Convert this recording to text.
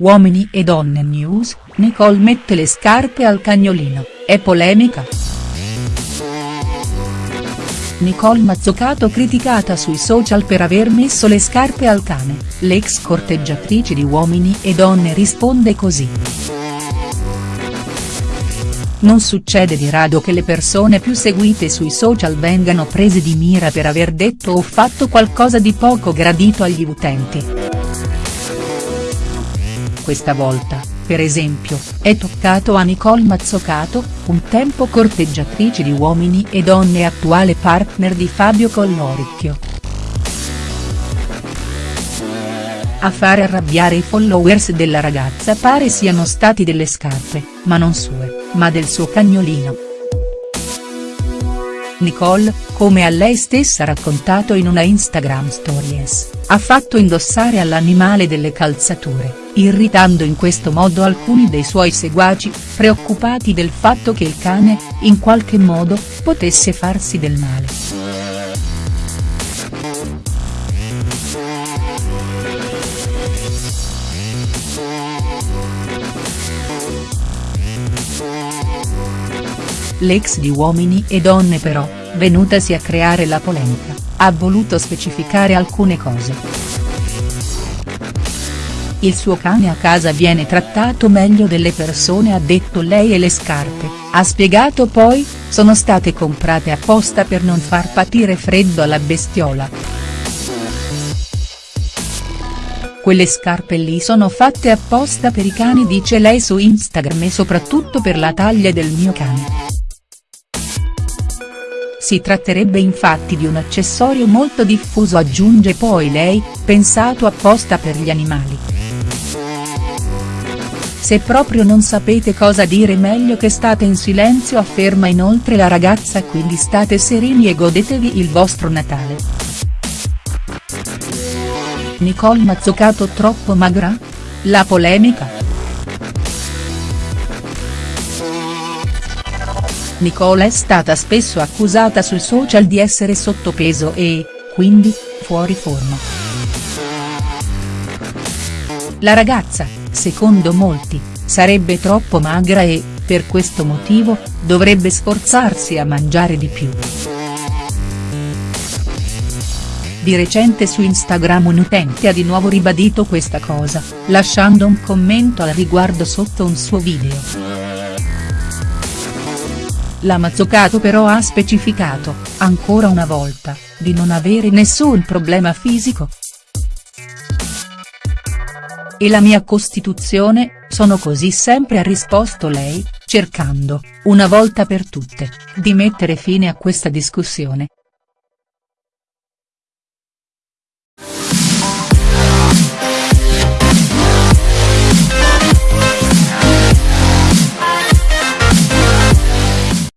Uomini e donne news, Nicole mette le scarpe al cagnolino, è polemica?. Nicole Mazzucato criticata sui social per aver messo le scarpe al cane, l'ex corteggiatrice di Uomini e Donne risponde così. Non succede di rado che le persone più seguite sui social vengano prese di mira per aver detto o fatto qualcosa di poco gradito agli utenti questa volta, per esempio, è toccato a Nicole Mazzocato, un tempo corteggiatrice di Uomini e Donne e attuale partner di Fabio Colloricchio. A fare arrabbiare i followers della ragazza pare siano stati delle scarpe, ma non sue, ma del suo cagnolino. Nicole, come a lei stessa raccontato in una Instagram Stories, ha fatto indossare all'animale delle calzature, irritando in questo modo alcuni dei suoi seguaci, preoccupati del fatto che il cane, in qualche modo, potesse farsi del male. L'ex di Uomini e Donne però, venutasi a creare la polemica, ha voluto specificare alcune cose. Il suo cane a casa viene trattato meglio delle persone ha detto lei e le scarpe, ha spiegato poi, sono state comprate apposta per non far patire freddo alla bestiola. Quelle scarpe lì sono fatte apposta per i cani dice lei su Instagram e soprattutto per la taglia del mio cane. Si tratterebbe infatti di un accessorio molto diffuso aggiunge poi lei, pensato apposta per gli animali. Se proprio non sapete cosa dire meglio che state in silenzio afferma inoltre la ragazza quindi state serini e godetevi il vostro Natale. Nicole Mazzucato troppo magra? La polemica?. Nicole è stata spesso accusata sui social di essere sottopeso e, quindi, fuori forma. La ragazza, secondo molti, sarebbe troppo magra e, per questo motivo, dovrebbe sforzarsi a mangiare di più. Di recente su Instagram un utente ha di nuovo ribadito questa cosa, lasciando un commento al riguardo sotto un suo video. La Mazzucato però ha specificato, ancora una volta, di non avere nessun problema fisico. E la mia costituzione, sono così sempre ha risposto lei, cercando, una volta per tutte, di mettere fine a questa discussione,